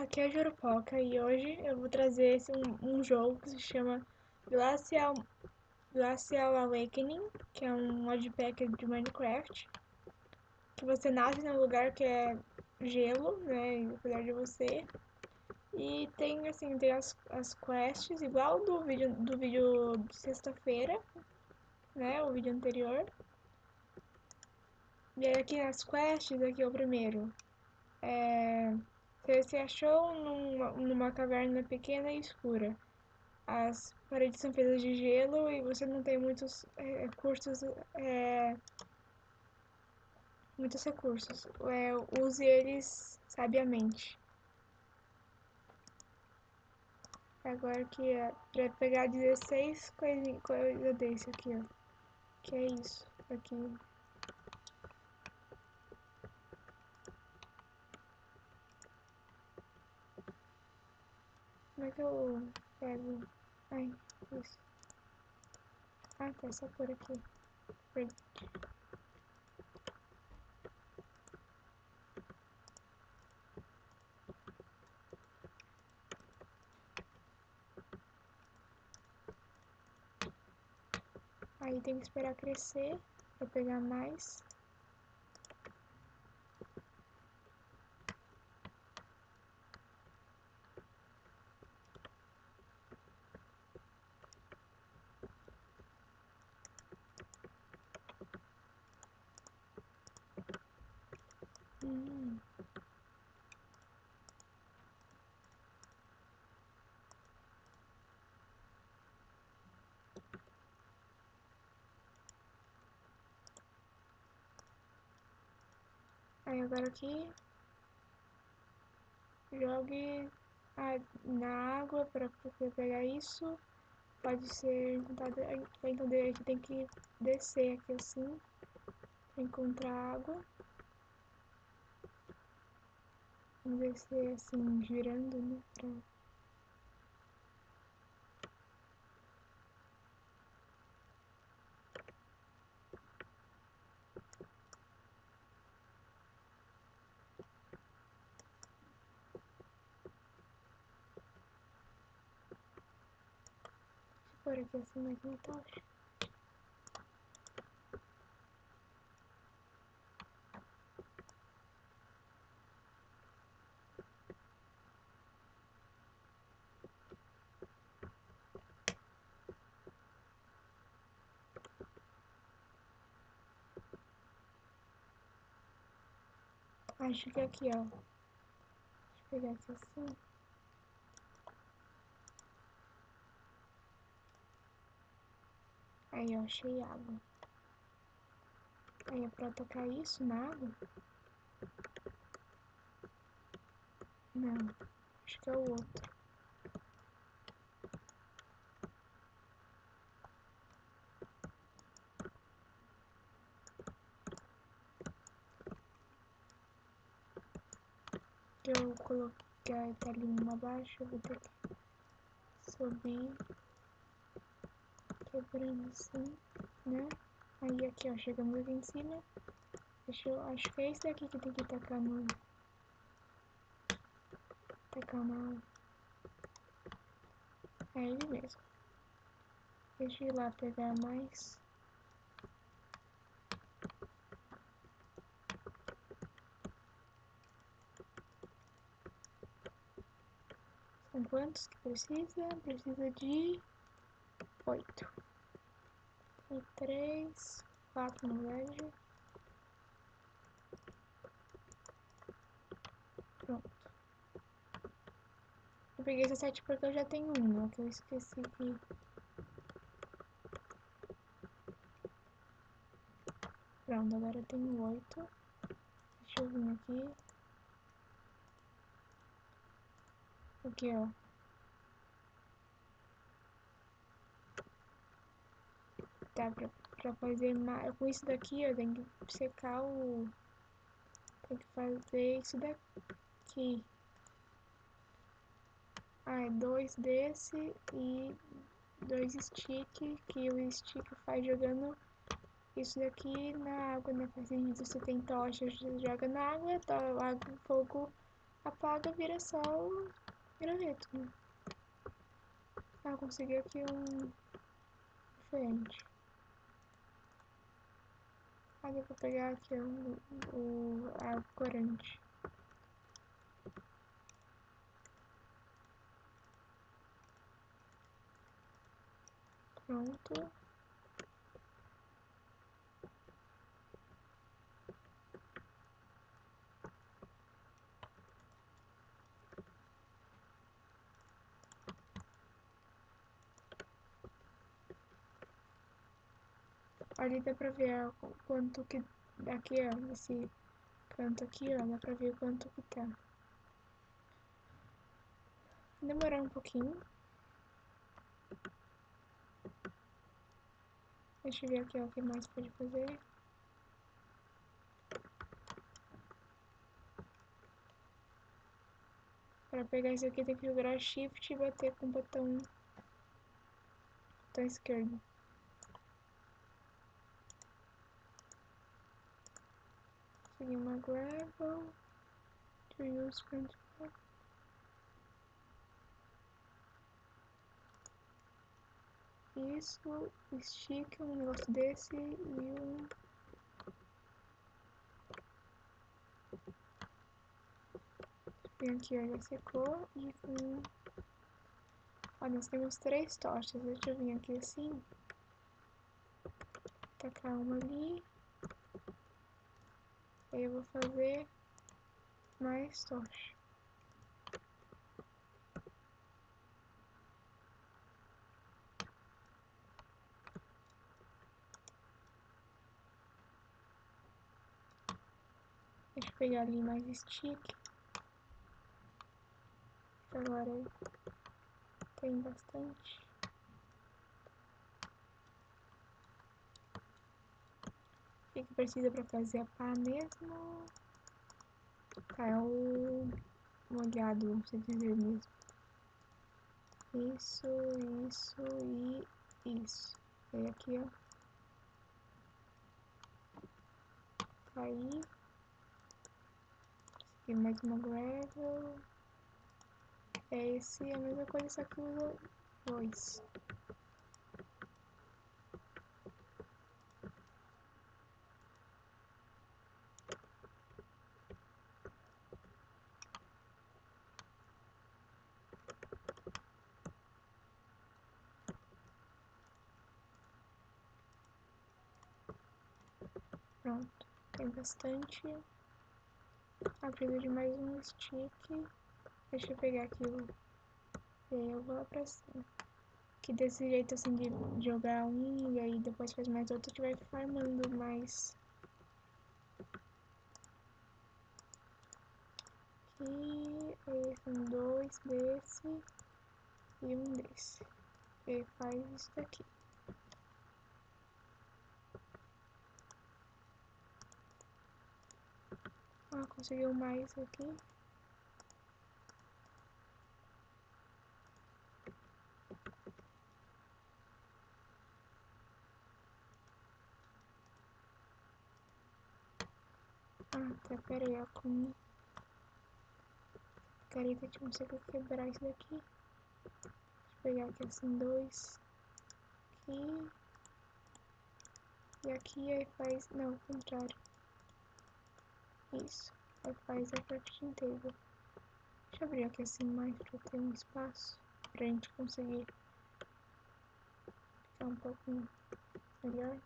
Aqui é Jurupoca e hoje eu vou trazer esse, um, um, jogo que se chama Glacial, Glacial Awakening, que é um modpack de Minecraft, que você nasce num lugar que é gelo, né, apesar de você, e tem assim, tem as, as quests, igual do vídeo, do vídeo de sexta-feira, né, o vídeo anterior. E aí aqui as quests, aqui é o primeiro, é você se achou numa, numa caverna pequena e escura. As paredes são feitas de gelo e você não tem muitos é, recursos. É, muitos recursos. É, use eles sabiamente. Agora aqui, ó, pra pegar 16 coisa, coisa desse aqui, ó. Que é isso. Aqui. Como é que eu pego? Ai, isso. Ah, tá, só por aqui. Aí tem que esperar crescer para pegar mais. Aí agora aqui jogue na água para pegar isso. Pode ser encontrado. Então aqui tem que descer aqui assim para encontrar água. Descer assim, girando, né? Pra... Por aqui assim mais uma tocha. Acho que aqui, ó. Deixa eu pegar aqui assim. Aí, ó, achei água. Aí é pra tocar isso na água? Não, acho que é o outro. Eu coloquei a telinha abaixo, eu vou subir, quebrando assim, né? Aí aqui, ó, chegamos aqui em cima. Deixa eu, acho que é esse daqui que tem que tacar no... Tacar na... É ele mesmo. Deixa eu ir lá pegar mais... São quantos que precisa? Precisa de oito. E três, quatro no verdade. Pronto. Eu peguei esse sete porque eu já tenho um, que eu esqueci que... Pronto, agora eu tenho oito. Deixa eu vir aqui. Aqui, ó. Tá, pra, pra fazer mais... Com isso daqui, ó, tem que secar o... Tem que fazer isso daqui. Ah, é dois desse e dois stick, que o stick faz jogando isso daqui na água, né? Fazendo você tem tocha, joga na água, tá, água, fogo apaga, vira o graveto, né? Ah, consegui aqui um diferente. Ah, dá pra pegar aqui o, o, corante. Pronto. Ali dá pra ver quanto que aqui, ó, nesse canto aqui, ó, dá pra ver quanto que tá. Demorar um pouquinho. Deixa eu ver aqui ó, o que mais pode fazer. Para pegar isso aqui tem que jogar Shift e bater com o botão, botão esquerdo. Consegui uma gravel. To use control. Isso, estica um negócio desse e um Vem aqui, já secou. E com... Ó, nós temos três tochas. Deixa eu vir aqui assim. Tacar uma ali. Eu vou fazer mais tocha. Deixa eu pegar ali mais stick agora tem bastante. O que, que precisa para fazer a pá mesmo? Tá, é o molhado, vamos dizer mesmo. Isso, isso e isso. E aqui, ó. Tá aí. Aqui mais uma gravel. É esse é a mesma coisa, só que usa dois. Pronto, tem bastante. Ah, de mais um stick. Deixa eu pegar aqui. E aí eu vou lá pra cima. Que desse jeito assim de jogar um e aí depois faz mais outro, que vai farmando mais. Aqui, aí são dois desse e um desse. E faz isso daqui. Ah, conseguiu mais aqui. Ah, tá, pera aí, ó, com... Careta, não sei como quebrar isso daqui. Deixa eu pegar aqui assim, dois. Aqui. E aqui aí faz... Não, o contrário. Isso. Aí faz a crafting table. Deixa eu abrir aqui assim mais pra ter um espaço. Pra gente conseguir ficar um pouco melhor.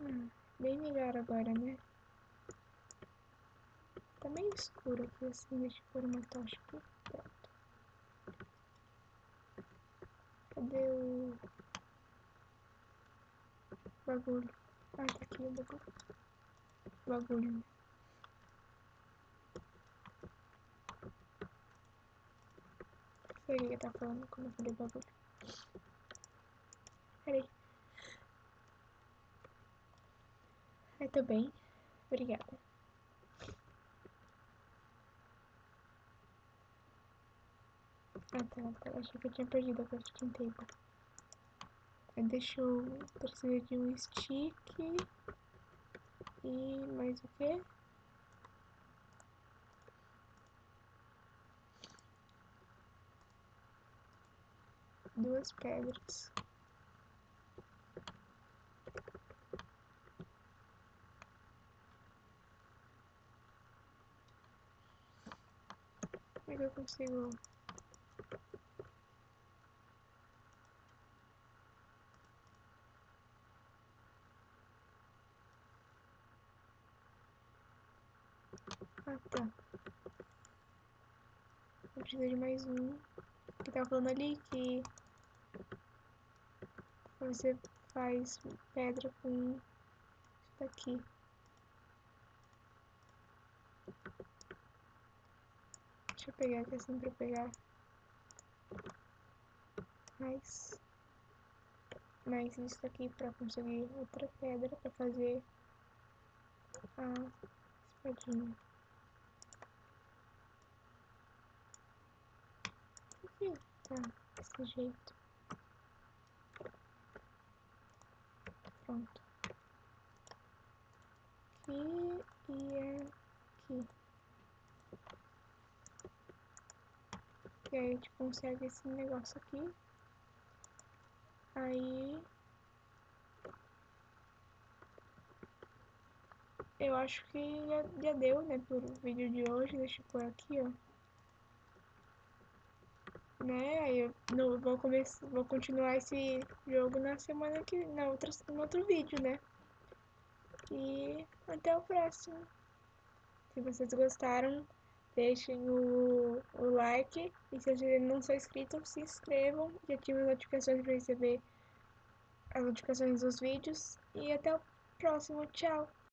Hum, bem melhor agora, né? Tá meio escuro aqui assim, deixa eu pôr uma tocha aqui. Cadê o bagulho? Ah, tá aqui o bagulho. Bagulho, né? Sei o que tá falando quando eu falei bagulho. Peraí. Ai, tô bem. Obrigada. Ah tá, achei que eu tinha perdido a crafting table. Aí deixa eu precisar de um stick e mais o que? Duas pedras. Como é que eu consigo Ah, tá. Eu preciso de mais um. Que tava falando ali que você faz pedra com isso daqui. Deixa eu pegar aqui assim pra pegar mais, mais isso aqui pra conseguir outra pedra pra fazer a espadinha. Tá, desse jeito. Pronto. Aqui e aqui. E aí a gente consegue esse negócio aqui. Aí eu acho que já, já deu, né, por vídeo de hoje. Deixa eu pôr aqui, ó. Né, aí eu vou, começar, vou continuar esse jogo na semana que, na outra, no outro vídeo, né. E até o próximo. Se vocês gostaram, deixem o, o like. E se vocês não são inscritos, se inscrevam e ativem as notificações para receber as notificações dos vídeos. E até o próximo. Tchau!